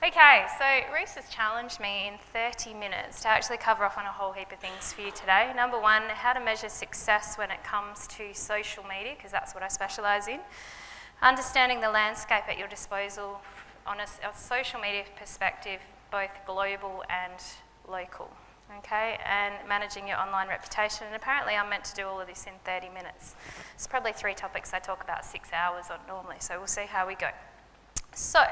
Okay, so Reese has challenged me in 30 minutes to actually cover off on a whole heap of things for you today. Number one, how to measure success when it comes to social media, because that's what I specialise in. Understanding the landscape at your disposal on a, a social media perspective, both global and local okay, and managing your online reputation. And apparently I'm meant to do all of this in 30 minutes. It's probably three topics I talk about six hours on normally, so we'll see how we go. So,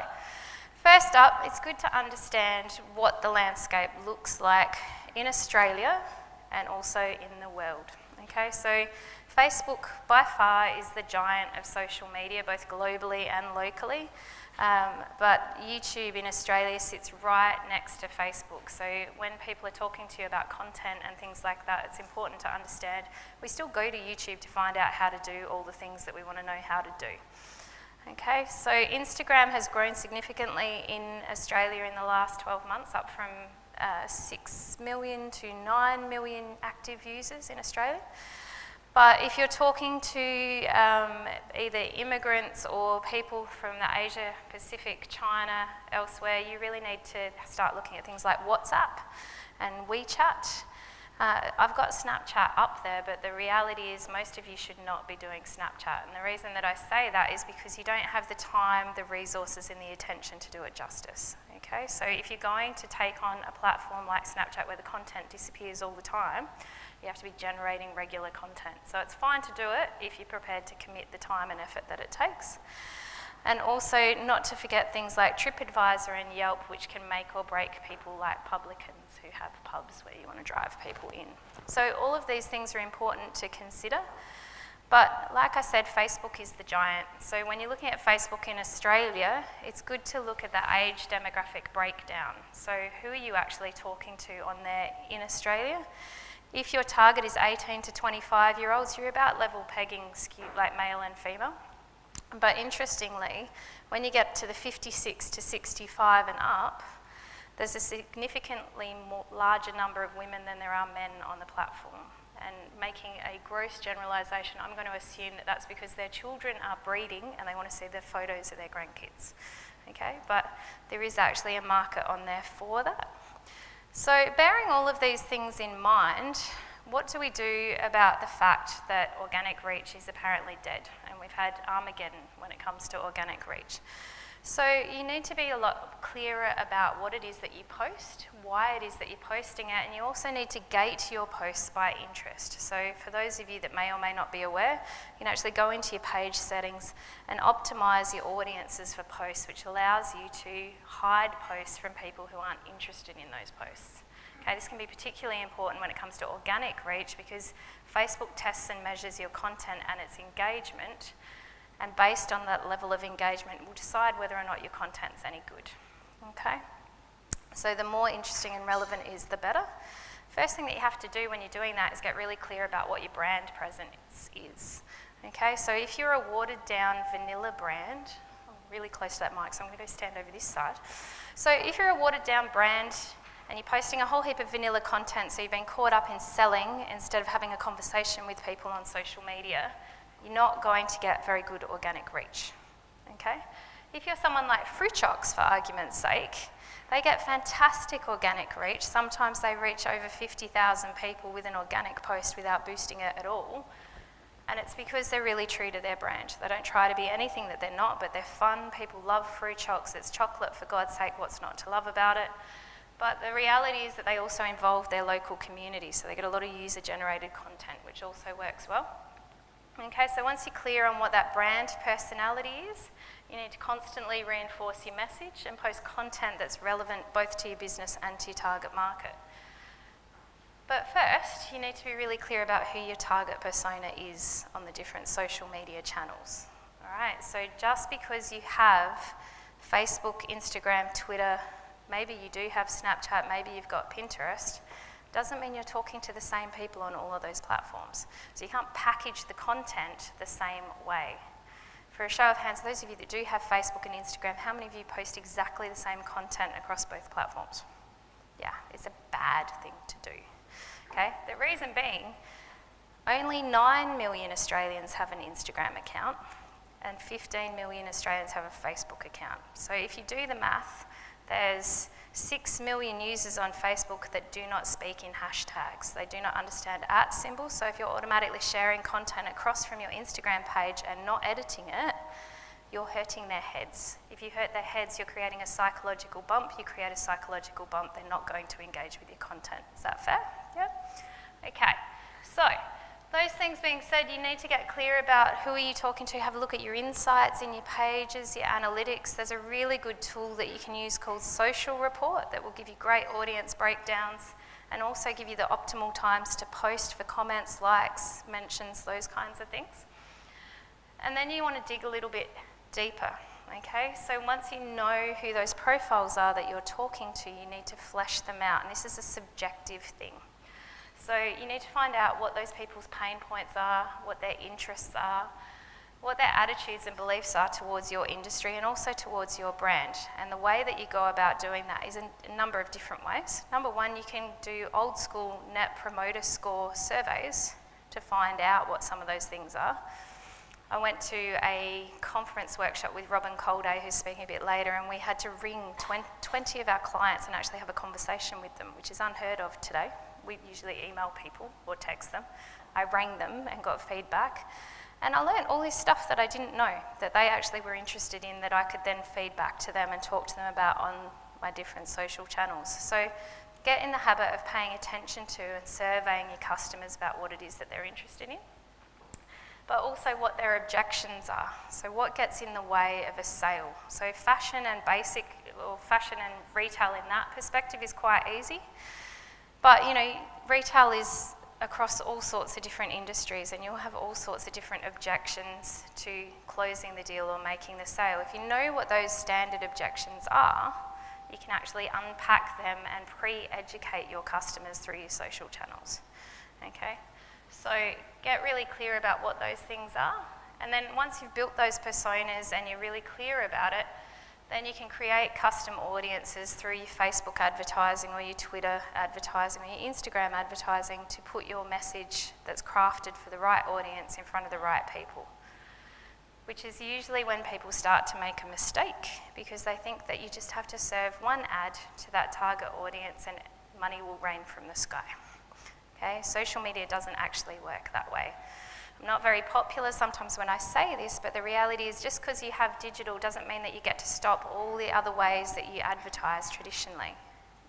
First up, it's good to understand what the landscape looks like in Australia and also in the world. Okay, so Facebook by far is the giant of social media, both globally and locally. Um, but YouTube in Australia sits right next to Facebook. So when people are talking to you about content and things like that, it's important to understand we still go to YouTube to find out how to do all the things that we want to know how to do. Okay, so Instagram has grown significantly in Australia in the last 12 months, up from uh, 6 million to 9 million active users in Australia. But if you're talking to um, either immigrants or people from the Asia Pacific, China, elsewhere, you really need to start looking at things like WhatsApp and WeChat uh, I've got Snapchat up there, but the reality is most of you should not be doing Snapchat. And the reason that I say that is because you don't have the time, the resources, and the attention to do it justice. Okay, so if you're going to take on a platform like Snapchat where the content disappears all the time, you have to be generating regular content. So it's fine to do it if you're prepared to commit the time and effort that it takes. And also not to forget things like TripAdvisor and Yelp, which can make or break people like publicans who have pubs where you want to drive people in. So all of these things are important to consider. But like I said, Facebook is the giant. So when you're looking at Facebook in Australia, it's good to look at the age demographic breakdown. So who are you actually talking to on there in Australia? If your target is 18 to 25 year olds, you're about level pegging like male and female. But interestingly, when you get to the 56 to 65 and up, there's a significantly more, larger number of women than there are men on the platform. And making a gross generalisation, I'm going to assume that that's because their children are breeding and they want to see the photos of their grandkids. Okay, but there is actually a market on there for that. So, bearing all of these things in mind, what do we do about the fact that organic reach is apparently dead? And we've had Armageddon when it comes to organic reach. So you need to be a lot clearer about what it is that you post, why it is that you're posting it, and you also need to gate your posts by interest. So for those of you that may or may not be aware, you can actually go into your page settings and optimize your audiences for posts, which allows you to hide posts from people who aren't interested in those posts. Okay, this can be particularly important when it comes to organic reach because Facebook tests and measures your content and its engagement and based on that level of engagement, we'll decide whether or not your content's any good. Okay? So the more interesting and relevant is, the better. First thing that you have to do when you're doing that is get really clear about what your brand presence is. Okay, so if you're a watered down vanilla brand, I'm really close to that mic, so I'm going to go stand over this side. So if you're a watered down brand and you're posting a whole heap of vanilla content, so you've been caught up in selling instead of having a conversation with people on social media, you're not going to get very good organic reach. Okay? If you're someone like FruChocs, for argument's sake, they get fantastic organic reach. Sometimes they reach over 50,000 people with an organic post without boosting it at all. And it's because they're really true to their brand. They don't try to be anything that they're not, but they're fun. People love FruChocs. It's chocolate, for God's sake, what's not to love about it? But the reality is that they also involve their local community, so they get a lot of user generated content, which also works well. Okay, so once you're clear on what that brand personality is, you need to constantly reinforce your message and post content that's relevant both to your business and to your target market. But first, you need to be really clear about who your target persona is on the different social media channels. All right, so just because you have Facebook, Instagram, Twitter, maybe you do have Snapchat, maybe you've got Pinterest, doesn't mean you're talking to the same people on all of those platforms. So you can't package the content the same way. For a show of hands, those of you that do have Facebook and Instagram, how many of you post exactly the same content across both platforms? Yeah, it's a bad thing to do. Okay? The reason being, only 9 million Australians have an Instagram account and 15 million Australians have a Facebook account. So if you do the math, There's 6 million users on Facebook that do not speak in hashtags. They do not understand at symbols. So if you're automatically sharing content across from your Instagram page and not editing it, you're hurting their heads. If you hurt their heads, you're creating a psychological bump. You create a psychological bump, they're not going to engage with your content. Is that fair? Yeah? Okay. So, those things being said, you need to get clear about who are you talking to. Have a look at your insights in your pages, your analytics. There's a really good tool that you can use called Social Report that will give you great audience breakdowns and also give you the optimal times to post for comments, likes, mentions, those kinds of things. And then you want to dig a little bit deeper, okay? So once you know who those profiles are that you're talking to, you need to flesh them out. And this is a subjective thing. So you need to find out what those people's pain points are, what their interests are, what their attitudes and beliefs are towards your industry and also towards your brand. And the way that you go about doing that is in a number of different ways. Number one, you can do old school net promoter score surveys to find out what some of those things are. I went to a conference workshop with Robin Colday, who's speaking a bit later, and we had to ring 20 of our clients and actually have a conversation with them, which is unheard of today. We usually email people or text them. I rang them and got feedback. And I learned all this stuff that I didn't know that they actually were interested in that I could then feed back to them and talk to them about on my different social channels. So get in the habit of paying attention to and surveying your customers about what it is that they're interested in but also what their objections are. So, what gets in the way of a sale? So, fashion and basic, or fashion and retail in that perspective is quite easy. But, you know, retail is across all sorts of different industries, and you'll have all sorts of different objections to closing the deal or making the sale. If you know what those standard objections are, you can actually unpack them and pre educate your customers through your social channels. Okay? So get really clear about what those things are. And then once you've built those personas and you're really clear about it, then you can create custom audiences through your Facebook advertising or your Twitter advertising or your Instagram advertising to put your message that's crafted for the right audience in front of the right people. Which is usually when people start to make a mistake because they think that you just have to serve one ad to that target audience and money will rain from the sky. Okay? Social media doesn't actually work that way. I'm not very popular sometimes when I say this, but the reality is just because you have digital doesn't mean that you get to stop all the other ways that you advertise traditionally.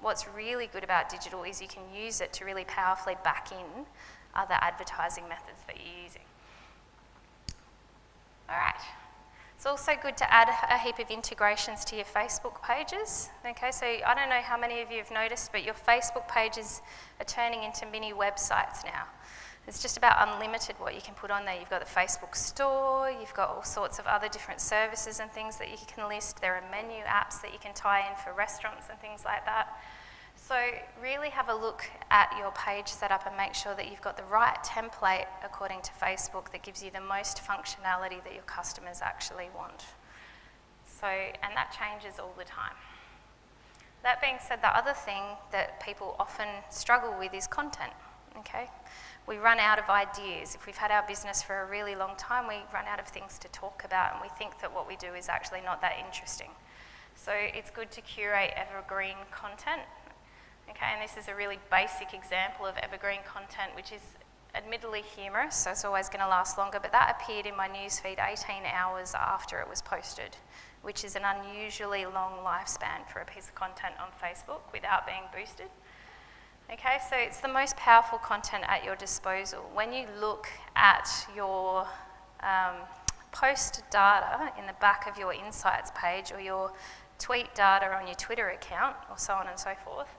What's really good about digital is you can use it to really powerfully back in other advertising methods that you're using. All right. It's also good to add a heap of integrations to your Facebook pages. Okay, so I don't know how many of you have noticed, but your Facebook pages are turning into mini websites now. It's just about unlimited what you can put on there. You've got the Facebook store, you've got all sorts of other different services and things that you can list. There are menu apps that you can tie in for restaurants and things like that. So really have a look at your page setup and make sure that you've got the right template according to Facebook that gives you the most functionality that your customers actually want. So, and that changes all the time. That being said, the other thing that people often struggle with is content, okay? We run out of ideas. If we've had our business for a really long time, we run out of things to talk about and we think that what we do is actually not that interesting. So it's good to curate evergreen content Okay, and this is a really basic example of evergreen content, which is admittedly humorous, so it's always going to last longer, but that appeared in my newsfeed 18 hours after it was posted, which is an unusually long lifespan for a piece of content on Facebook without being boosted. Okay, so it's the most powerful content at your disposal. When you look at your um, post data in the back of your insights page or your tweet data on your Twitter account or so on and so forth,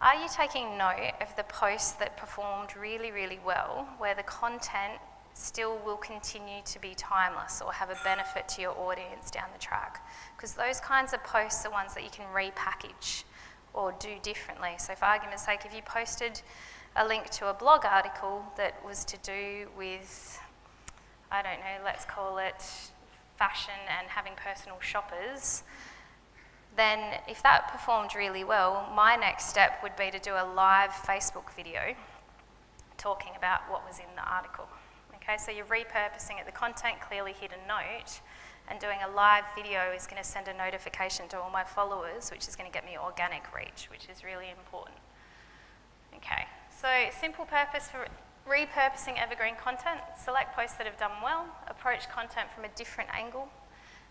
are you taking note of the posts that performed really, really well, where the content still will continue to be timeless or have a benefit to your audience down the track? Because those kinds of posts are ones that you can repackage or do differently. So, for argument's sake, if you posted a link to a blog article that was to do with, I don't know, let's call it fashion and having personal shoppers, then if that performed really well, my next step would be to do a live Facebook video talking about what was in the article. Okay, so you're repurposing it, the content clearly hit a note, And doing a live video is going to send a notification to all my followers, which is going to get me organic reach, which is really important. Okay, so simple purpose for repurposing evergreen content, select posts that have done well, approach content from a different angle,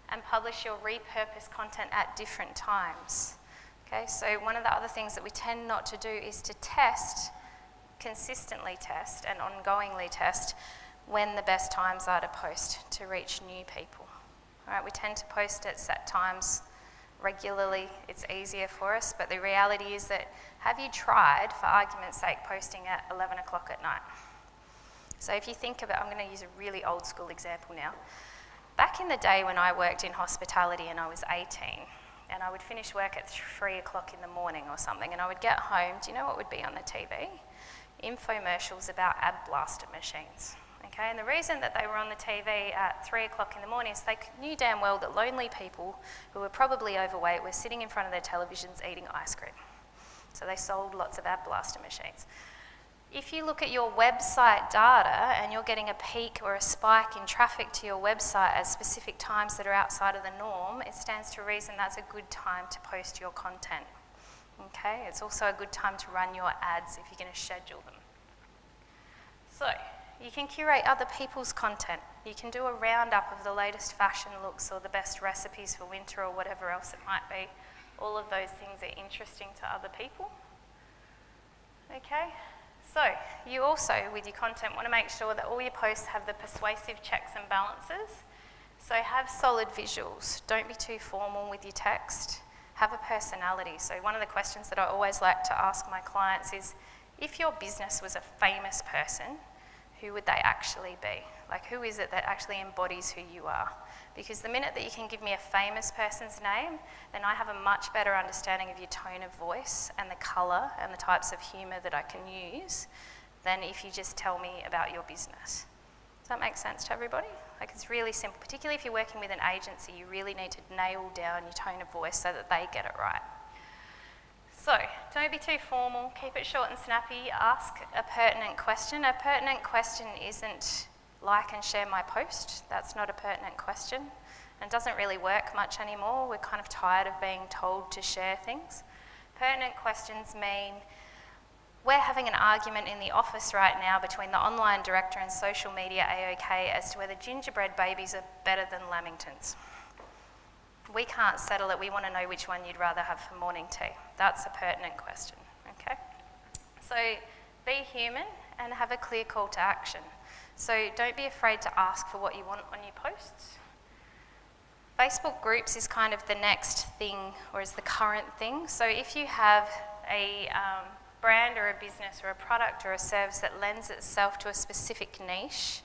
and publish your repurposed content at different times. Okay, so one of the other things that we tend not to do is to test, consistently test and ongoingly test when the best times are to post to reach new people. Right, we tend to post at set times regularly, it's easier for us, but the reality is that have you tried, for argument's sake, posting at 11 o'clock at night? So if you think about, I'm going to use a really old school example now. Back in the day when I worked in hospitality and I was 18, and I would finish work at 3 o'clock in the morning or something, and I would get home, do you know what would be on the TV? Infomercials about ab blaster machines. Okay, and the reason that they were on the TV at 3 o'clock in the morning is they knew damn well that lonely people who were probably overweight were sitting in front of their televisions eating ice cream. So they sold lots of ab blaster machines. If you look at your website data and you're getting a peak or a spike in traffic to your website at specific times that are outside of the norm, it stands to reason that's a good time to post your content. Okay, it's also a good time to run your ads if you're going to schedule them. So, you can curate other people's content. You can do a roundup of the latest fashion looks or the best recipes for winter or whatever else it might be. All of those things are interesting to other people. Okay, so you also, with your content, want to make sure that all your posts have the persuasive checks and balances. So have solid visuals. Don't be too formal with your text. Have a personality. So one of the questions that I always like to ask my clients is, if your business was a famous person, who would they actually be? Like, who is it that actually embodies who you are? Because the minute that you can give me a famous person's name, then I have a much better understanding of your tone of voice and the colour and the types of humour that I can use than if you just tell me about your business. Does that make sense to everybody? Like, it's really simple. Particularly if you're working with an agency, you really need to nail down your tone of voice so that they get it right. So, don't be too formal, keep it short and snappy, ask a pertinent question. A pertinent question isn't like and share my post, that's not a pertinent question and doesn't really work much anymore. We're kind of tired of being told to share things. Pertinent questions mean we're having an argument in the office right now between the online director and social media AOK as to whether gingerbread babies are better than lamingtons we can't settle it. We want to know which one you'd rather have for morning tea. That's a pertinent question, okay? So be human and have a clear call to action. So don't be afraid to ask for what you want on your posts. Facebook groups is kind of the next thing or is the current thing. So if you have a um, brand or a business or a product or a service that lends itself to a specific niche,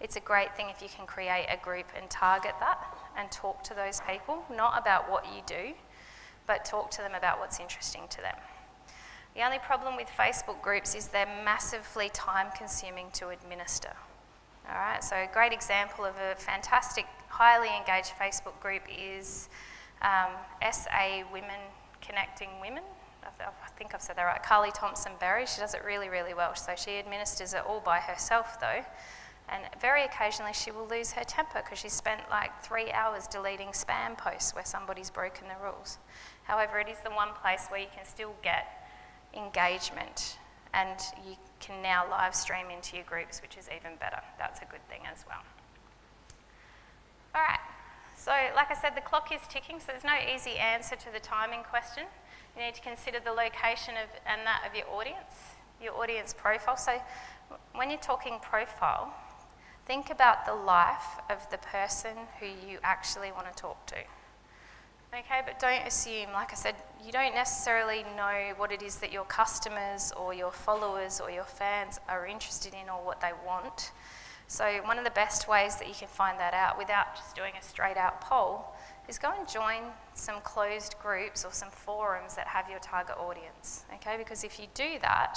it's a great thing if you can create a group and target that and talk to those people, not about what you do, but talk to them about what's interesting to them. The only problem with Facebook groups is they're massively time consuming to administer. All right, so a great example of a fantastic, highly engaged Facebook group is um, SA Women Connecting Women. I think I've said that right. Carly Thompson Berry, she does it really, really well. So she administers it all by herself though. And very occasionally she will lose her temper because she spent like three hours deleting spam posts where somebody's broken the rules. However, it is the one place where you can still get engagement and you can now live stream into your groups, which is even better. That's a good thing as well. All right, so like I said, the clock is ticking, so there's no easy answer to the timing question. You need to consider the location of, and that of your audience, your audience profile. So when you're talking profile, Think about the life of the person who you actually want to talk to. Okay, but don't assume, like I said, you don't necessarily know what it is that your customers or your followers or your fans are interested in or what they want. So, one of the best ways that you can find that out without just doing a straight out poll is go and join some closed groups or some forums that have your target audience. Okay, because if you do that,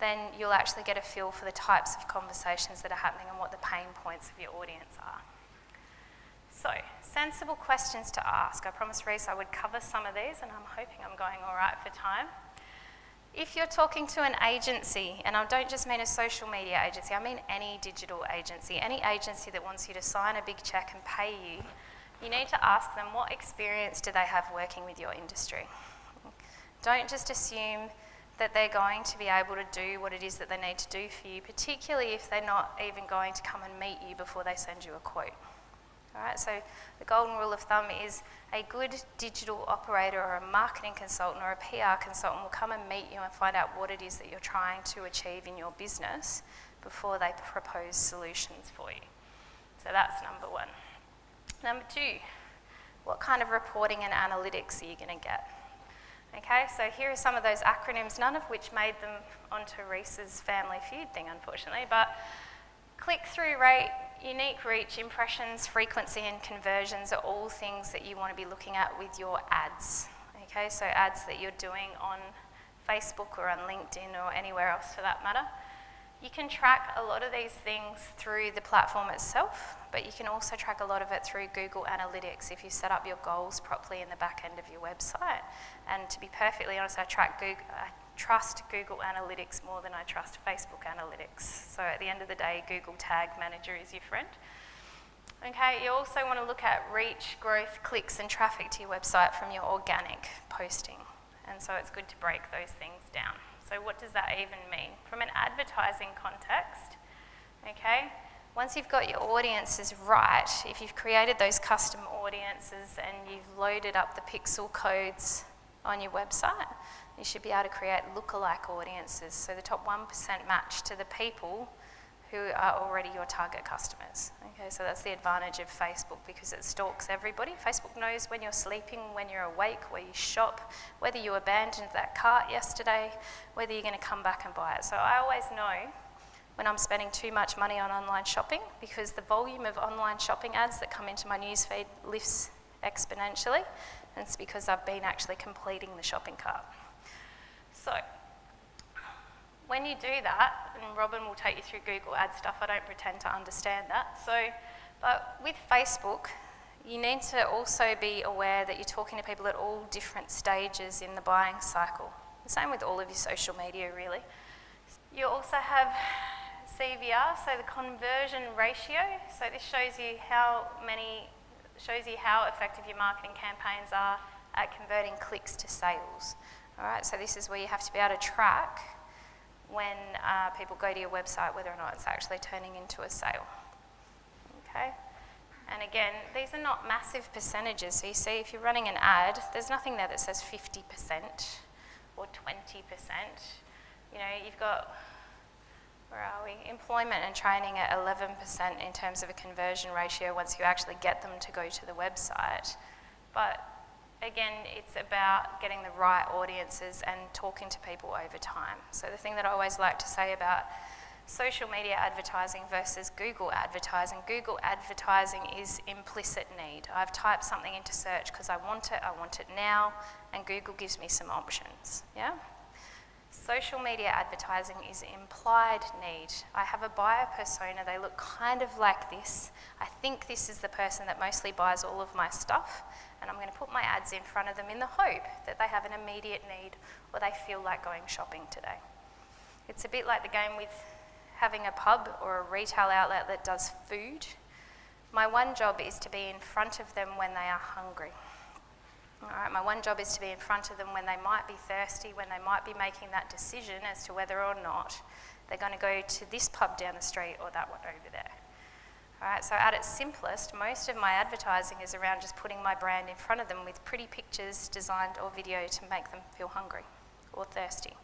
then you'll actually get a feel for the types of conversations that are happening and what the pain points of your audience are. So, sensible questions to ask. I promised Reese I would cover some of these, and I'm hoping I'm going all right for time. If you're talking to an agency, and I don't just mean a social media agency, I mean any digital agency, any agency that wants you to sign a big check and pay you you need to ask them what experience do they have working with your industry. Don't just assume that they're going to be able to do what it is that they need to do for you, particularly if they're not even going to come and meet you before they send you a quote. All right, so the golden rule of thumb is a good digital operator or a marketing consultant or a PR consultant will come and meet you and find out what it is that you're trying to achieve in your business before they propose solutions for you. So that's number one. Number two, what kind of reporting and analytics are you going to get? Okay, so here are some of those acronyms, none of which made them onto Reese's Family Feud thing, unfortunately, but click-through rate, unique reach, impressions, frequency, and conversions are all things that you want to be looking at with your ads. Okay, so ads that you're doing on Facebook or on LinkedIn or anywhere else for that matter. You can track a lot of these things through the platform itself, but you can also track a lot of it through Google Analytics if you set up your goals properly in the back end of your website. And to be perfectly honest, I track Google, I trust Google Analytics more than I trust Facebook Analytics. So at the end of the day, Google Tag Manager is your friend. Okay, you also want to look at reach, growth, clicks, and traffic to your website from your organic posting. And so it's good to break those things down. So what does that even mean? From an advertising context, okay, once you've got your audiences right, if you've created those custom audiences and you've loaded up the pixel codes on your website, you should be able to create lookalike audiences. So the top 1% match to the people who are already your target customers. Okay, so that's the advantage of Facebook because it stalks everybody. Facebook knows when you're sleeping, when you're awake, where you shop, whether you abandoned that cart yesterday, whether you're going to come back and buy it. So I always know when I'm spending too much money on online shopping because the volume of online shopping ads that come into my newsfeed lifts exponentially, and it's because I've been actually completing the shopping cart. So when you do that, and Robin will take you through Google ad stuff, I don't pretend to understand that. So, but with Facebook, you need to also be aware that you're talking to people at all different stages in the buying cycle. The same with all of your social media, really. You also have CVR, so the conversion ratio. So this shows you how many, shows you how effective your marketing campaigns are at converting clicks to sales. All right, so this is where you have to be able to track when uh, people go to your website whether or not it's actually turning into a sale. Okay? And again, these are not massive percentages. So you see, if you're running an ad, there's nothing there that says 50% or 20%. You know, you've got, where are we? Employment and training at 11% in terms of a conversion ratio once you actually get them to go to the website. But again, it's about getting the right audiences and talking to people over time. So the thing that I always like to say about social media advertising versus Google advertising, Google advertising is implicit need. I've typed something into search because I want it, I want it now, and Google gives me some options, yeah? Social media advertising is implied need. I have a buyer persona, they look kind of like this. I think this is the person that mostly buys all of my stuff, and I'm going to put my ads in front of them in the hope that they have an immediate need or they feel like going shopping today. It's a bit like the game with having a pub or a retail outlet that does food. My one job is to be in front of them when they are hungry. All right, my one job is to be in front of them when they might be thirsty, when they might be making that decision as to whether or not they're going to go to this pub down the street or that one over there. All right, so at its simplest, most of my advertising is around just putting my brand in front of them with pretty pictures designed or video to make them feel hungry or thirsty.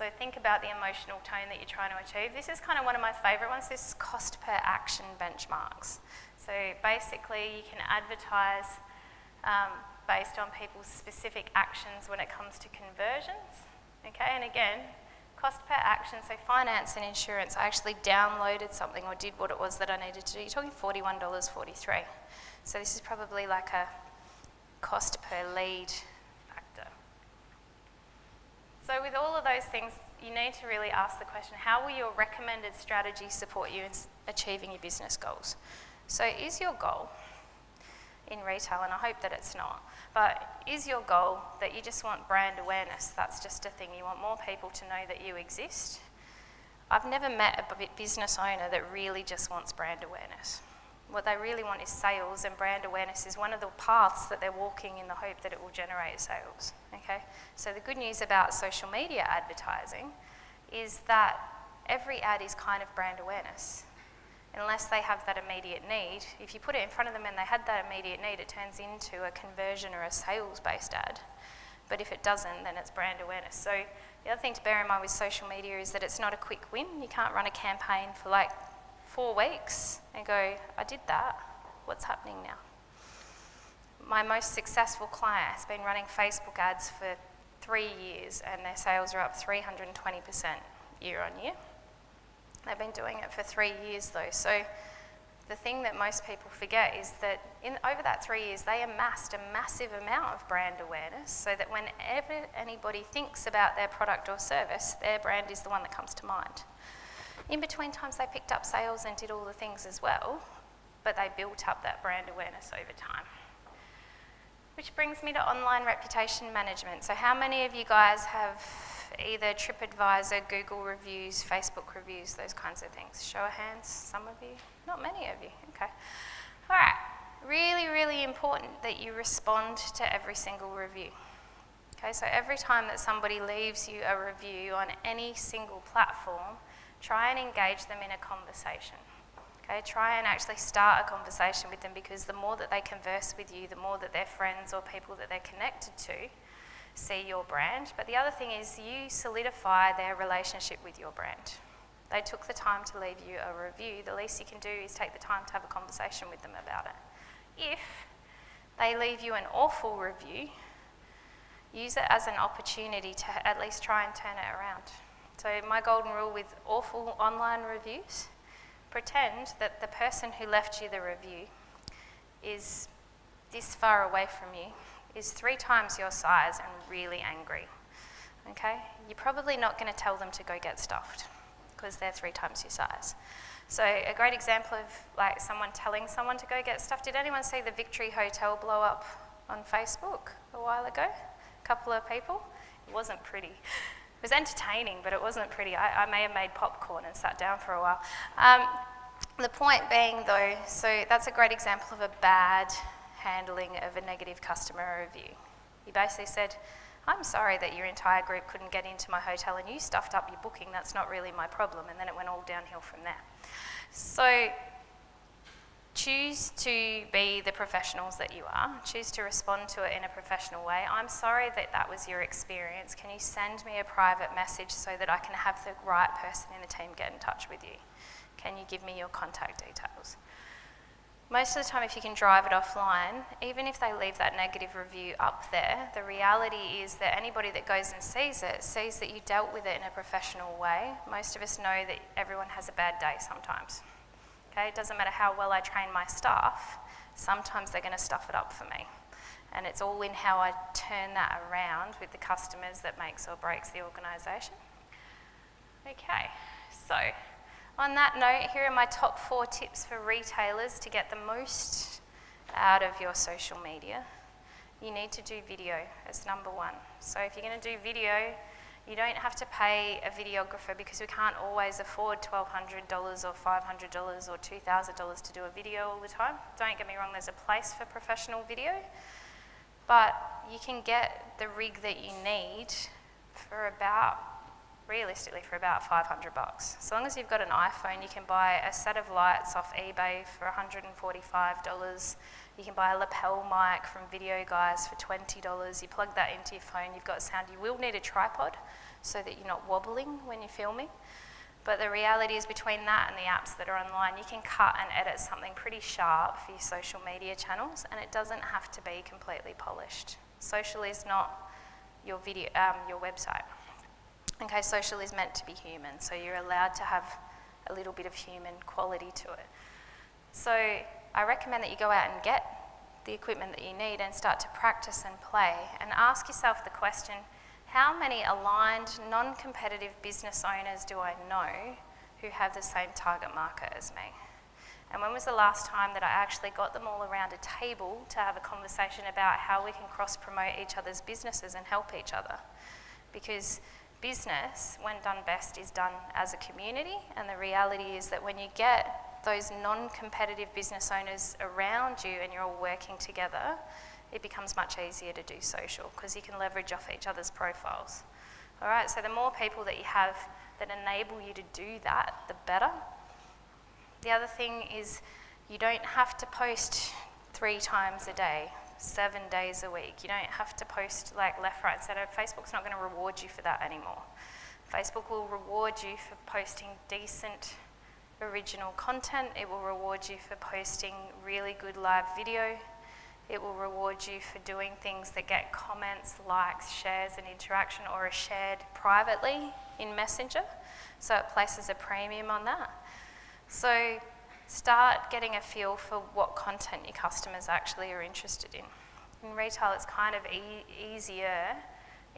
So think about the emotional tone that you're trying to achieve. This is kind of one of my favourite ones. This is cost per action benchmarks. So basically, you can advertise um, based on people's specific actions when it comes to conversions. Okay, and again, Cost per action, so finance and insurance, I actually downloaded something or did what it was that I needed to do. You're talking $41.43. So this is probably like a cost per lead factor. So with all of those things, you need to really ask the question, how will your recommended strategy support you in achieving your business goals? So is your goal in retail, and I hope that it's not. But is your goal that you just want brand awareness? That's just a thing. You want more people to know that you exist. I've never met a business owner that really just wants brand awareness. What they really want is sales, and brand awareness is one of the paths that they're walking in the hope that it will generate sales. Okay? So the good news about social media advertising is that every ad is kind of brand awareness. Unless they have that immediate need, if you put it in front of them and they had that immediate need, it turns into a conversion or a sales based ad. But if it doesn't, then it's brand awareness. So the other thing to bear in mind with social media is that it's not a quick win. You can't run a campaign for like four weeks and go, I did that, what's happening now? My most successful client has been running Facebook ads for three years and their sales are up 320% year on year. They've been doing it for three years though, so the thing that most people forget is that in, over that three years, they amassed a massive amount of brand awareness so that whenever anybody thinks about their product or service, their brand is the one that comes to mind. In between times, they picked up sales and did all the things as well, but they built up that brand awareness over time. Which brings me to online reputation management. So, how many of you guys have either TripAdvisor, Google reviews, Facebook reviews, those kinds of things? Show of hands, some of you? Not many of you, okay. All right, really, really important that you respond to every single review. Okay, so every time that somebody leaves you a review on any single platform, try and engage them in a conversation. Okay, try and actually start a conversation with them because the more that they converse with you, the more that their friends or people that they're connected to see your brand. But the other thing is you solidify their relationship with your brand. They took the time to leave you a review. The least you can do is take the time to have a conversation with them about it. If they leave you an awful review, use it as an opportunity to at least try and turn it around. So, my golden rule with awful online reviews pretend that the person who left you the review is this far away from you, is three times your size, and really angry. Okay? You're probably not going to tell them to go get stuffed because they're three times your size. So a great example of like someone telling someone to go get stuff. Did anyone see the Victory Hotel blow up on Facebook a while ago? A couple of people. It wasn't pretty. It was entertaining, but it wasn't pretty. I, I may have made popcorn and sat down for a while. Um, the point being, though, so that's a great example of a bad handling of a negative customer review. He basically said, I'm sorry that your entire group couldn't get into my hotel and you stuffed up your booking. That's not really my problem. And then it went all downhill from there. So choose to be the professionals that you are. Choose to respond to it in a professional way. I'm sorry that that was your experience. Can you send me a private message so that I can have the right person in the team get in touch with you? Can you give me your contact details? most of the time, if you can drive it offline, even if they leave that negative review up there, the reality is that anybody that goes and sees it sees that you dealt with it in a professional way. Most of us know that everyone has a bad day sometimes. Okay, it doesn't matter how well I train my staff, sometimes they're going to stuff it up for me. And it's all in how I turn that around with the customers that makes or breaks the organisation. Okay, so on that note, here are my top four tips for retailers to get the most out of your social media. You need to do video as number one. So if you're going to do video, you don't have to pay a videographer because we can't always afford $1,200 or $500 or $2,000 to do a video all the time. Don't get me wrong, there's a place for professional video, but you can get the rig that you need for about realistically for about 500 bucks. So long as you've got an iPhone, you can buy a set of lights off eBay for $145. You can buy a lapel mic from Video Guys for $20. You plug that into your phone, you've got sound. You will need a tripod so that you're not wobbling when you're filming. But the reality is, between that and the apps that are online, you can cut and edit something pretty sharp for your social media channels, and it doesn't have to be completely polished. Social is not your video, um, your website. Okay, social is meant to be human, so you're allowed to have a little bit of human quality to it. So I recommend that you go out and get the equipment that you need and start to practice and play and ask yourself the question how many aligned, non competitive business owners do I know who have the same target market as me? And when was the last time that I actually got them all around a table to have a conversation about how we can cross promote each other's businesses and help each other? Because business, when done best, is done as a community. And the reality is that when you get those non-competitive business owners around you and you're all working together, it becomes much easier to do social because you can leverage off each other's profiles. All right, so the more people that you have that enable you to do that, the better. The other thing is you don't have to post three times a day, seven days a week. You don't have to post like left, right, center. Facebook's not going to reward you for that anymore. Facebook will reward you for posting decent original content. It will reward you for posting really good live video. It will reward you for doing things that get comments, likes, shares, and interaction or are shared privately in Messenger. So it places a premium on that. So start getting a feel for what content your customers actually are interested in. In retail, it's kind of e easier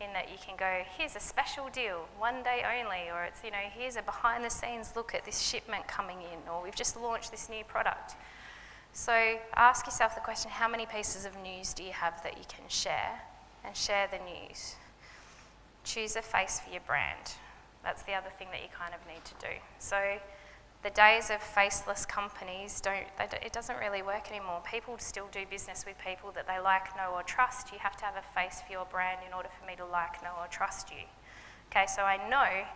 in that you can go, here's a special deal, one day only, or it's, you know, here's a behind the scenes look at this shipment coming in, or we've just launched this new product. So ask yourself the question, how many pieces of news do you have that you can share? And share the news. Choose a face for your brand. That's the other thing that you kind of need to do. So the days of faceless companies don't, it doesn't really work anymore. People still do business with people that they like, know, or trust. You have to have a face for your brand in order for me to like, know, or trust you. Okay, so I know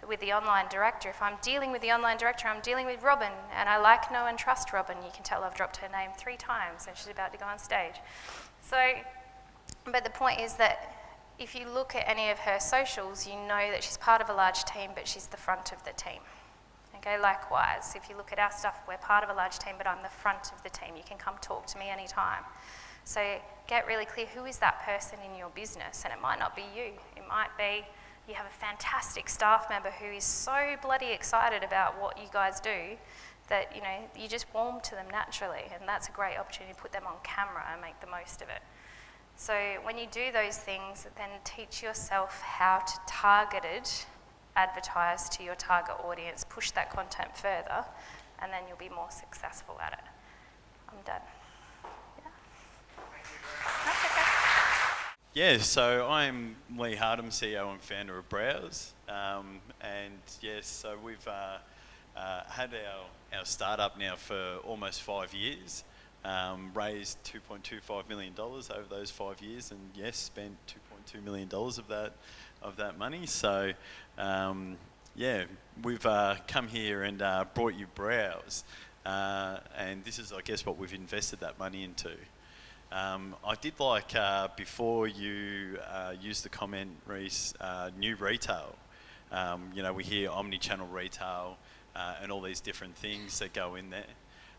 that with the online director, if I'm dealing with the online director, I'm dealing with Robin, and I like, know, and trust Robin. You can tell I've dropped her name three times and she's about to go on stage. So, but the point is that if you look at any of her socials, you know that she's part of a large team, but she's the front of the team. Okay, likewise, if you look at our stuff, we're part of a large team, but I'm the front of the team. You can come talk to me anytime. So get really clear who is that person in your business, and it might not be you. It might be you have a fantastic staff member who is so bloody excited about what you guys do that you know you just warm to them naturally, and that's a great opportunity to put them on camera and make the most of it. So when you do those things, then teach yourself how to target it advertise to your target audience, push that content further, and then you'll be more successful at it. I'm done. Yeah. so I'm Lee Hardham, CEO and founder of Browse. Um, and yes, so we've uh, uh, had our, our startup now for almost five years. Um, raised $2.25 million over those five years, and yes, spent $2.2 million of that of that money. So um, yeah, we've uh, come here and uh, brought you Browse. Uh, and this is, I guess, what we've invested that money into. Um, I did like, uh, before you uh, used the comment, Reese, uh, new retail. Um, you know, we hear omni-channel retail and all these different things that go in there.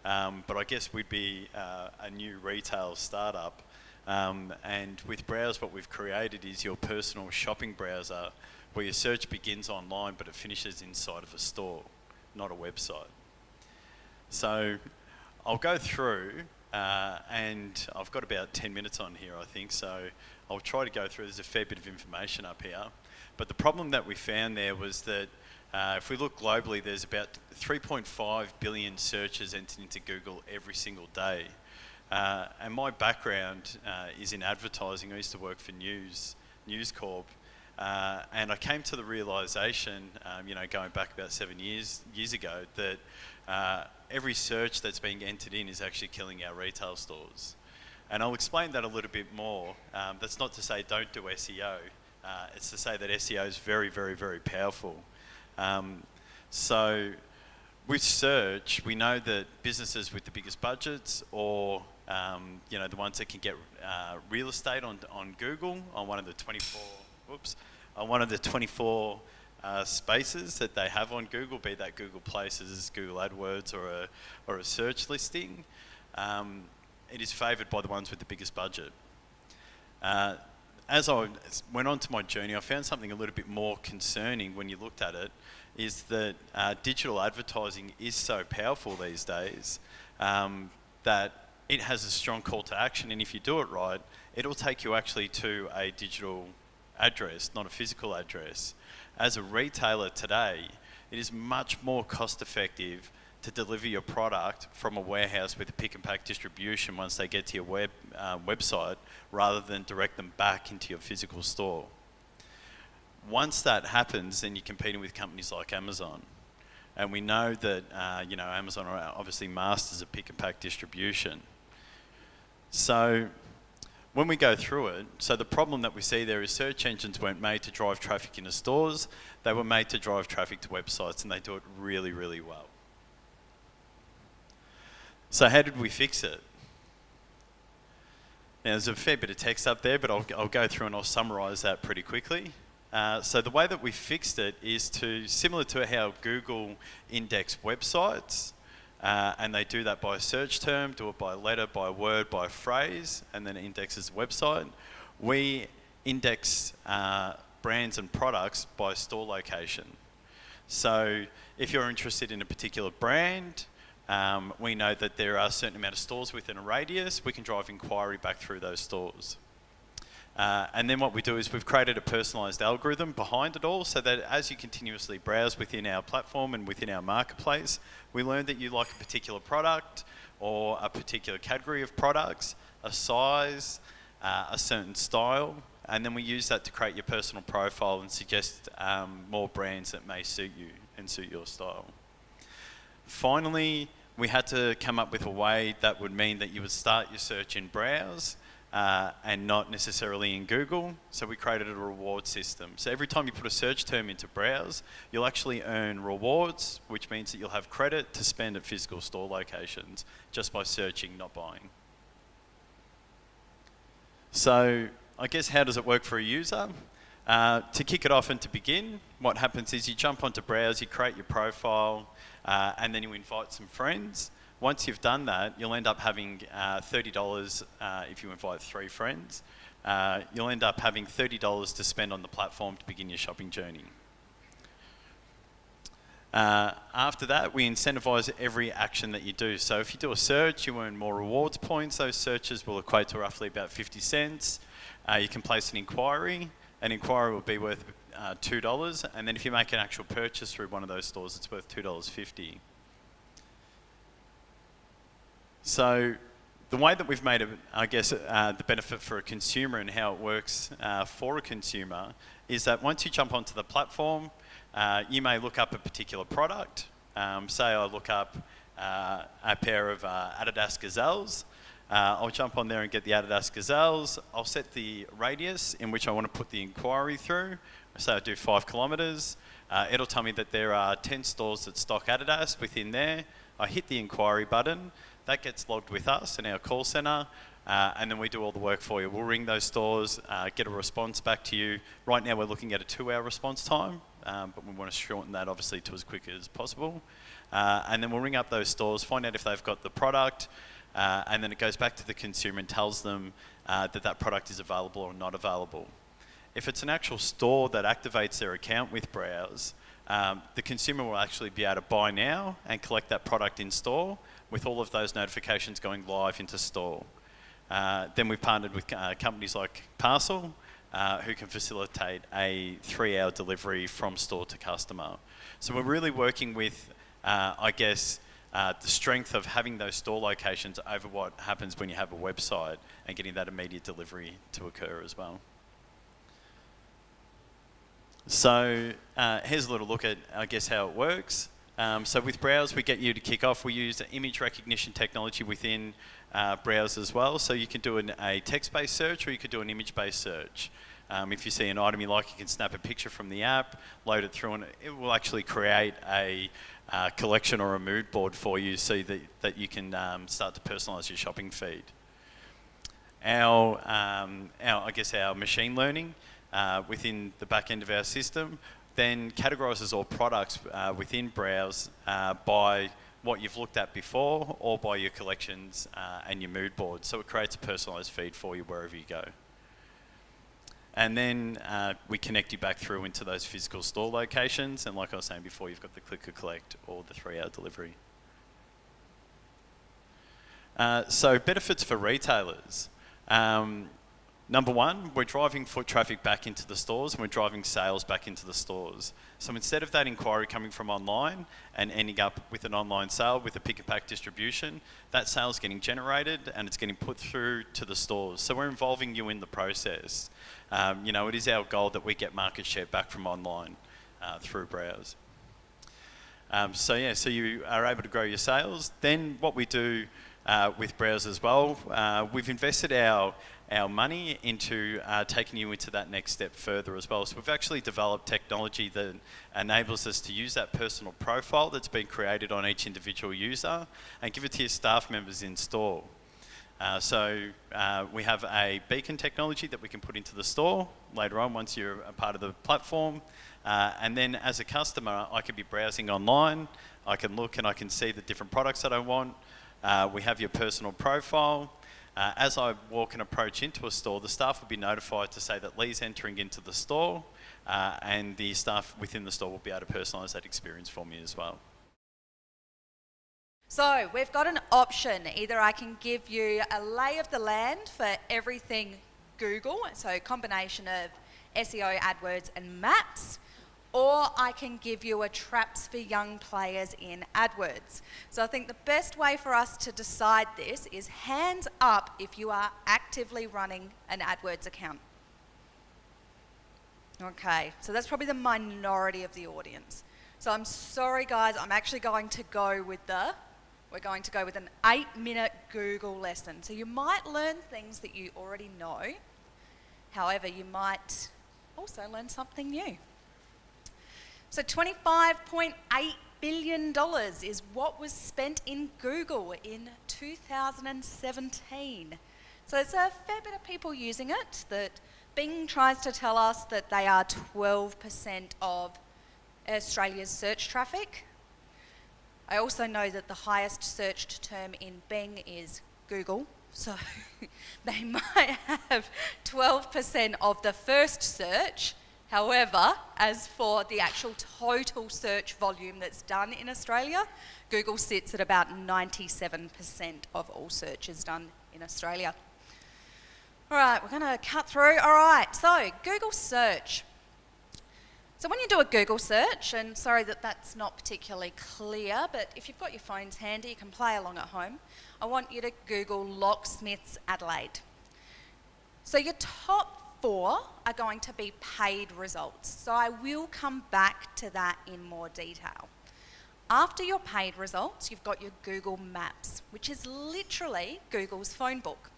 Um, but I guess we'd be a new retail startup um, and with Browse, what we've created is your personal shopping browser where your search begins online but it finishes inside of a store, not a website. So I'll go through uh, and I've got about 10 minutes on here, I think, so I'll try to go through. There's a fair bit of information up here. But the problem that we found there was that uh, if we look globally, there's about 3.5 billion searches entered into Google every single day. Uh, and my background uh, is in advertising. I used to work for News, News Corp. Uh, and I came to the realization, um, you know, going back about seven years, years ago, that uh, every search that's being entered in is actually killing our retail stores. And I'll explain that a little bit more. Um, that's not to say don't do SEO. Uh, it's to say that SEO is very, very, very powerful. Um, so with search, we know that businesses with the biggest budgets or um, you know, the ones that can get uh, real estate on, on Google on one of the 24, whoops, on one of the 24 uh, spaces that they have on Google, be that Google Places, Google AdWords, or a, or a search listing, um, it is favoured by the ones with the biggest budget. Uh, as I went on to my journey, I found something a little bit more concerning when you looked at it, is that uh, digital advertising is so powerful these days um, that it has a strong call to action, and if you do it right, it'll take you actually to a digital address, not a physical address. As a retailer today, it is much more cost effective to deliver your product from a warehouse with a pick and pack distribution once they get to your web, uh, website rather than direct them back into your physical store. Once that happens, then you're competing with companies like Amazon. And we know that, uh, you know, Amazon are obviously masters of pick and pack distribution. So when we go through it, so the problem that we see there is search engines weren't made to drive traffic into stores, they were made to drive traffic to websites and they do it really, really well. So how did we fix it? Now there's a fair bit of text up there, but I'll, I'll go through and I'll summarize that pretty quickly. Uh, so the way that we fixed it is to, similar to how Google index websites, uh, and they do that by search term, do it by letter, by word, by phrase, and then indexes the website. We index uh, brands and products by store location. So if you're interested in a particular brand, um, we know that there are a certain amount of stores within a radius. We can drive inquiry back through those stores. Uh, and then what we do is we've created a personalized algorithm behind it all so that as you continuously browse within our platform and within our marketplace, we learn that you like a particular product or a particular category of products, a size, uh, a certain style, and then we use that to create your personal profile and suggest um, more brands that may suit you and suit your style. Finally, we had to come up with a way that would mean that you would start your search in Browse uh, and not necessarily in Google. So we created a reward system. So every time you put a search term into Browse, you'll actually earn rewards, which means that you'll have credit to spend at physical store locations just by searching, not buying. So I guess how does it work for a user? Uh, to kick it off and to begin, what happens is you jump onto Browse, you create your profile, uh, and then you invite some friends. Once you've done that, you'll end up having uh, $30 uh, if you invite three friends. Uh, you'll end up having $30 to spend on the platform to begin your shopping journey. Uh, after that, we incentivize every action that you do. So if you do a search, you earn more rewards points. Those searches will equate to roughly about 50 cents. Uh, you can place an inquiry. An inquiry will be worth uh, $2. And then if you make an actual purchase through one of those stores, it's worth $2.50. So the way that we've made, it, I guess, uh, the benefit for a consumer and how it works uh, for a consumer is that once you jump onto the platform, uh, you may look up a particular product. Um, say I look up uh, a pair of uh, Adidas Gazelles. Uh, I'll jump on there and get the Adidas Gazelles. I'll set the radius in which I want to put the inquiry through. Say I do five kilometres. it'll tell me that there are 10 stores that stock Adidas within there. I hit the inquiry button that gets logged with us in our call center, uh, and then we do all the work for you. We'll ring those stores, uh, get a response back to you. Right now, we're looking at a two-hour response time, um, but we want to shorten that obviously to as quick as possible. Uh, and then we'll ring up those stores, find out if they've got the product, uh, and then it goes back to the consumer and tells them uh, that that product is available or not available. If it's an actual store that activates their account with Browse, um, the consumer will actually be able to buy now and collect that product in store with all of those notifications going live into store. Uh, then we've partnered with uh, companies like Passel, uh, who can facilitate a three-hour delivery from store to customer. So we're really working with, uh, I guess, uh, the strength of having those store locations over what happens when you have a website and getting that immediate delivery to occur as well. So uh, here's a little look at, I guess, how it works. Um, so with Browse, we get you to kick off. We use image recognition technology within uh, Browse as well. So you can do an, a text-based search or you could do an image-based search. Um, if you see an item you like, you can snap a picture from the app, load it through, and it will actually create a uh, collection or a mood board for you so that, that you can um, start to personalize your shopping feed. Our, um, our, I guess our machine learning uh, within the back end of our system then categorises all products uh, within Browse uh, by what you've looked at before or by your collections uh, and your mood board. So it creates a personalised feed for you wherever you go. And then uh, we connect you back through into those physical store locations. And like I was saying before, you've got the click or collect or the three hour delivery. Uh, so benefits for retailers. Um, Number one, we're driving foot traffic back into the stores and we're driving sales back into the stores. So instead of that inquiry coming from online and ending up with an online sale with a pick and pack distribution, that sale is getting generated and it's getting put through to the stores. So we're involving you in the process. Um, you know, it is our goal that we get market share back from online uh, through Browse. Um, so yeah, so you are able to grow your sales. Then what we do uh, with Browse as well, uh, we've invested our our money into uh, taking you into that next step further as well. So we've actually developed technology that enables us to use that personal profile that's been created on each individual user and give it to your staff members in store. Uh, so uh, we have a beacon technology that we can put into the store later on once you're a part of the platform. Uh, and then as a customer, I could be browsing online. I can look and I can see the different products that I want. Uh, we have your personal profile. Uh, as I walk and approach into a store, the staff will be notified to say that Lee's entering into the store uh, and the staff within the store will be able to personalise that experience for me as well. So we've got an option. Either I can give you a lay of the land for everything Google, so combination of SEO, AdWords and maps, or I can give you a traps for young players in AdWords. So I think the best way for us to decide this is hands up if you are actively running an AdWords account. Okay, so that's probably the minority of the audience. So I'm sorry guys, I'm actually going to go with the, we're going to go with an eight minute Google lesson. So you might learn things that you already know. However, you might also learn something new. So $25.8 billion is what was spent in Google in 2017. So there's a fair bit of people using it that Bing tries to tell us that they are 12% of Australia's search traffic. I also know that the highest searched term in Bing is Google, so they might have 12% of the first search, However, as for the actual total search volume that's done in Australia, Google sits at about 97% of all searches done in Australia. All right, we're going to cut through. All right, so Google search. So when you do a Google search, and sorry that that's not particularly clear, but if you've got your phones handy, you can play along at home. I want you to Google locksmiths Adelaide. So your top four are going to be paid results. So I will come back to that in more detail. After your paid results, you've got your Google Maps, which is literally Google's phone book.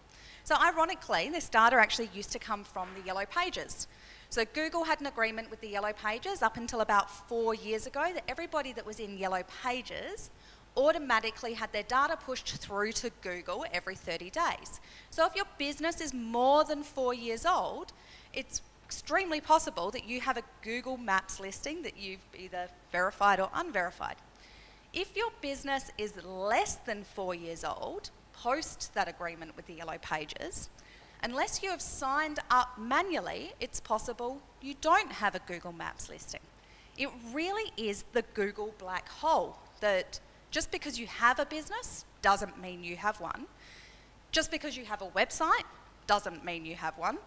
So ironically, this data actually used to come from the Yellow Pages. So Google had an agreement with the Yellow Pages up until about four years ago that everybody that was in Yellow Pages automatically had their data pushed through to Google every 30 days. So if your business is more than four years old, it's extremely possible that you have a Google Maps listing that you've either verified or unverified. If your business is less than four years old, post that agreement with the Yellow Pages, unless you have signed up manually, it's possible you don't have a Google Maps listing. It really is the Google black hole that just because you have a business doesn't mean you have one. Just because you have a website doesn't mean you have one.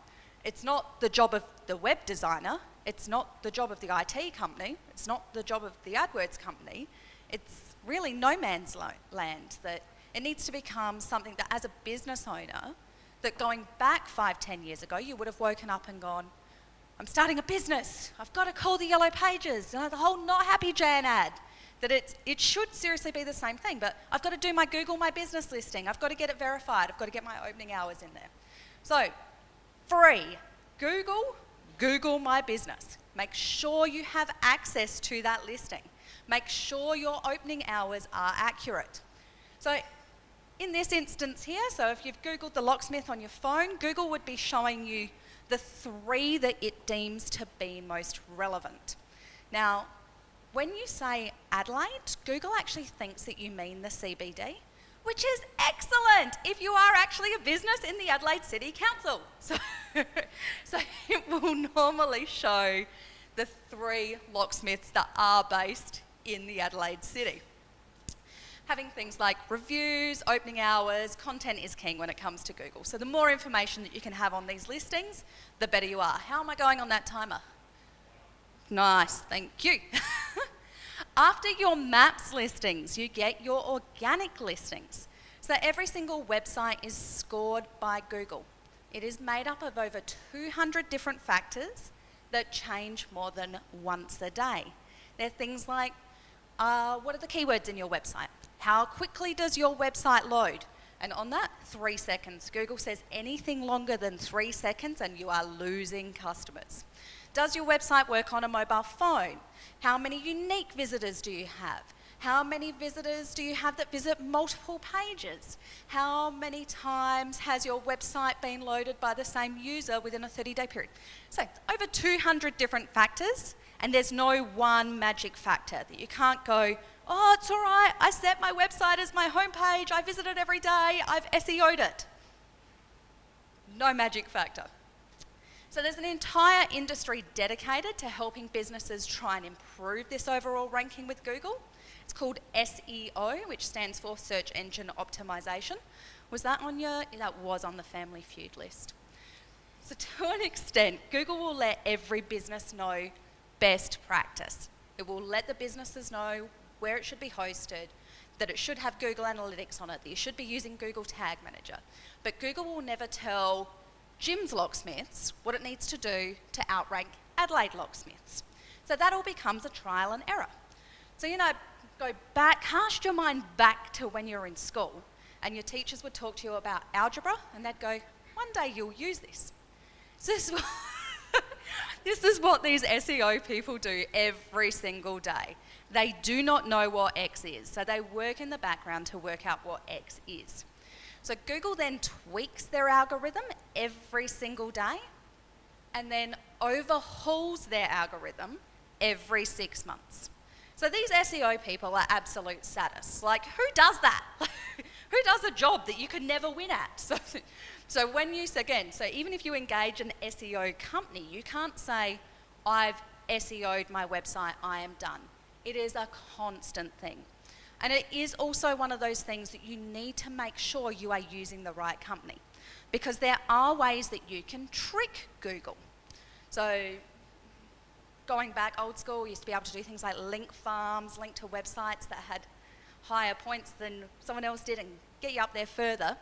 It's not the job of the web designer, it's not the job of the IT company, it's not the job of the AdWords company. It's really no man's land that it needs to become something that as a business owner, that going back five, ten years ago, you would have woken up and gone, I'm starting a business. I've got to call the yellow pages. Know, the whole not happy Jan ad that it, it should seriously be the same thing, but I've got to do my Google My Business listing. I've got to get it verified. I've got to get my opening hours in there. So, free, Google, Google My Business. Make sure you have access to that listing. Make sure your opening hours are accurate. So, in this instance here, so if you've Googled the locksmith on your phone, Google would be showing you the three that it deems to be most relevant. Now, when you say Adelaide, Google actually thinks that you mean the CBD, which is excellent if you are actually a business in the Adelaide City Council. So, so it will normally show the three locksmiths that are based in the Adelaide City. Having things like reviews, opening hours, content is king when it comes to Google. So the more information that you can have on these listings, the better you are. How am I going on that timer? Nice, thank you. After your maps listings, you get your organic listings. So every single website is scored by Google. It is made up of over 200 different factors that change more than once a day. They're things like Uh, what are the keywords in your website? How quickly does your website load? And on that, three seconds. Google says anything longer than three seconds and you are losing customers. Does your website work on a mobile phone? How many unique visitors do you have? How many visitors do you have that visit multiple pages? How many times has your website been loaded by the same user within a 30 day period? So, over 200 different factors, and there's no one magic factor that you can't go, oh, it's all right, I set my website as my homepage, I visit it every day, I've SEO'd it. No magic factor. So there's an entire industry dedicated to helping businesses try and improve this overall ranking with Google. It's called SEO, which stands for Search Engine Optimization. Was that on your, that was on the Family Feud list. So to an extent, Google will let every business know best practice. It will let the businesses know where it should be hosted, that it should have Google Analytics on it, that you should be using Google Tag Manager. But Google will never tell Jim's locksmiths what it needs to do to outrank Adelaide locksmiths. So that all becomes a trial and error. So, you know, go back, cast your mind back to when you were in school and your teachers would talk to you about algebra and they'd go, one day you'll use this. So this, this is what these SEO people do every single day. They do not know what X is, so they work in the background to work out what X is. So Google then tweaks their algorithm every single day and then overhauls their algorithm every six months. So these SEO people are absolute sadists. Like, who does that? who does a job that you could never win at? So, so when you, again, so even if you engage an SEO company, you can't say, I've SEO'd my website, I am done. It is a constant thing. And it is also one of those things that you need to make sure you are using the right company. Because there are ways that you can trick Google. So going back old school, used to be able to do things like link farms, link to websites that had higher points than someone else did and get you up there further.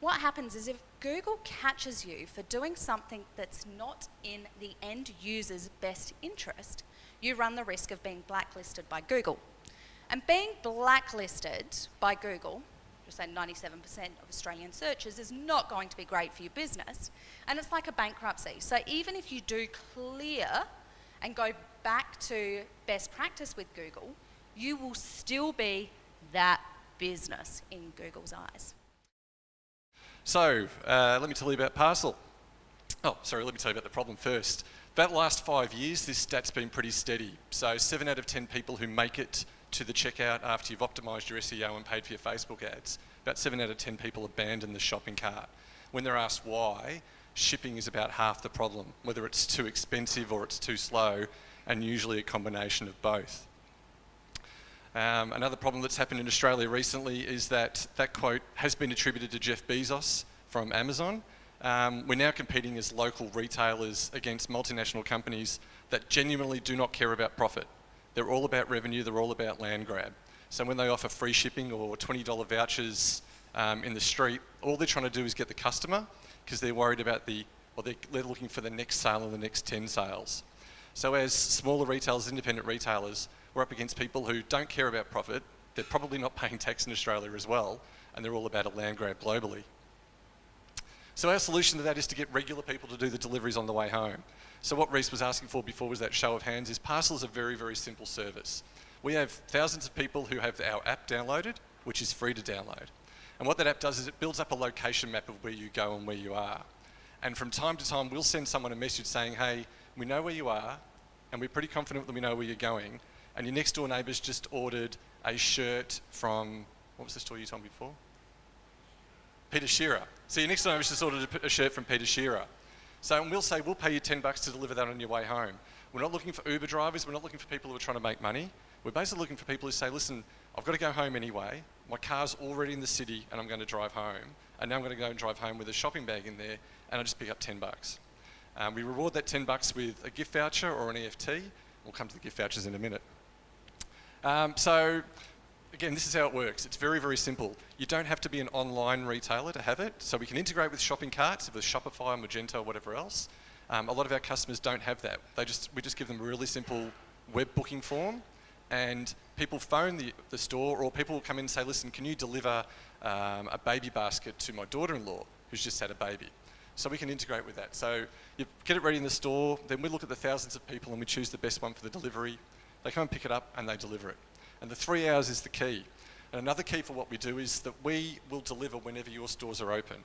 What happens is if Google catches you for doing something that's not in the end user's best interest, you run the risk of being blacklisted by Google. And being blacklisted by Google, just say 97% of Australian searches, is not going to be great for your business. And it's like a bankruptcy. So even if you do clear and go back to best practice with Google, you will still be that business in Google's eyes. So, uh, let me tell you about Passel. Oh, sorry, let me tell you about the problem first. That last five years, this stat's been pretty steady. So, seven out of 10 people who make it to the checkout after you've optimised your SEO and paid for your Facebook ads, about seven out of 10 people abandon the shopping cart. When they're asked why, shipping is about half the problem, whether it's too expensive or it's too slow, and usually a combination of both. Um, another problem that's happened in Australia recently is that that quote has been attributed to Jeff Bezos from Amazon. Um, we're now competing as local retailers against multinational companies that genuinely do not care about profit. They're all about revenue, they're all about land grab. So when they offer free shipping or $20 vouchers um, in the street, all they're trying to do is get the customer because they're worried about the, or they're, they're looking for the next sale and the next 10 sales. So as smaller retailers, independent retailers, we're up against people who don't care about profit, they're probably not paying tax in Australia as well, and they're all about a land grab globally. So our solution to that is to get regular people to do the deliveries on the way home. So what Reese was asking for before was that show of hands is Passel is a very, very simple service. We have thousands of people who have our app downloaded, which is free to download. And what that app does is it builds up a location map of where you go and where you are. And from time to time, we'll send someone a message saying, hey, we know where you are, and we're pretty confident that we know where you're going. And your next door neighbour's just ordered a shirt from, what was the store you told me before? Peter Shearer. So your next door neighbour's just ordered a, a shirt from Peter Shearer. So and we'll say, we'll pay you 10 bucks to deliver that on your way home. We're not looking for Uber drivers, we're not looking for people who are trying to make money. We're basically looking for people who say, listen, I've got to go home anyway. My car's already in the city and I'm going to drive home. And now I'm going to go and drive home with a shopping bag in there and I just pick up 10 bucks. Um, we reward that 10 bucks with a gift voucher or an EFT. We'll come to the gift vouchers in a minute. Um, so again, this is how it works. It's very, very simple. You don't have to be an online retailer to have it. So we can integrate with shopping carts, if it's Shopify, Magento, or whatever else. Um, a lot of our customers don't have that. They just, we just give them a really simple web booking form and people phone the, the store or people come in and say, listen, can you deliver um, a baby basket to my daughter-in-law who's just had a baby? So we can integrate with that. So you get it ready in the store, then we look at the thousands of people and we choose the best one for the delivery. They come and pick it up and they deliver it. And the three hours is the key. And another key for what we do is that we will deliver whenever your stores are open.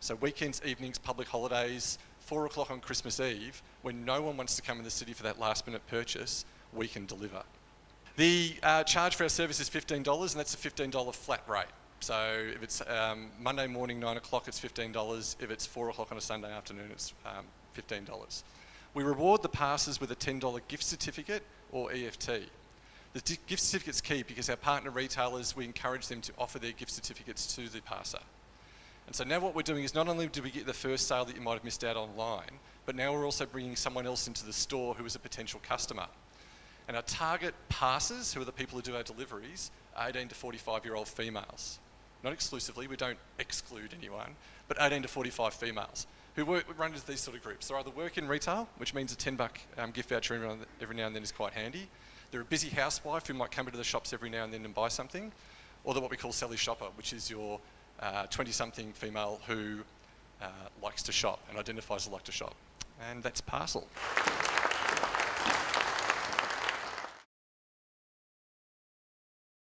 So weekends, evenings, public holidays, four o'clock on Christmas Eve, when no one wants to come in the city for that last minute purchase, we can deliver. The uh, charge for our service is $15 and that's a $15 flat rate. So if it's um, Monday morning, nine o'clock, it's $15. If it's four o'clock on a Sunday afternoon, it's um, $15. We reward the passes with a $10 gift certificate or EFT. The gift certificate's key because our partner retailers, we encourage them to offer their gift certificates to the passer. And so now what we're doing is not only do we get the first sale that you might have missed out online, but now we're also bringing someone else into the store who is a potential customer. And our target passers, who are the people who do our deliveries, are 18 to 45 year old females. Not exclusively, we don't exclude anyone, but 18 to 45 females who work, run into these sort of groups. They either work in retail, which means a 10 buck um, gift voucher every now and then is quite handy. They're a busy housewife who might come into the shops every now and then and buy something. Or they're what we call Sally Shopper, which is your 20 uh, something female who uh, likes to shop and identifies as like to shop. And that's Passel.